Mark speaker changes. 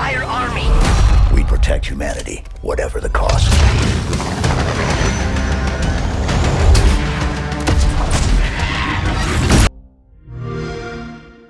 Speaker 1: entire army.
Speaker 2: We protect humanity, whatever the cost.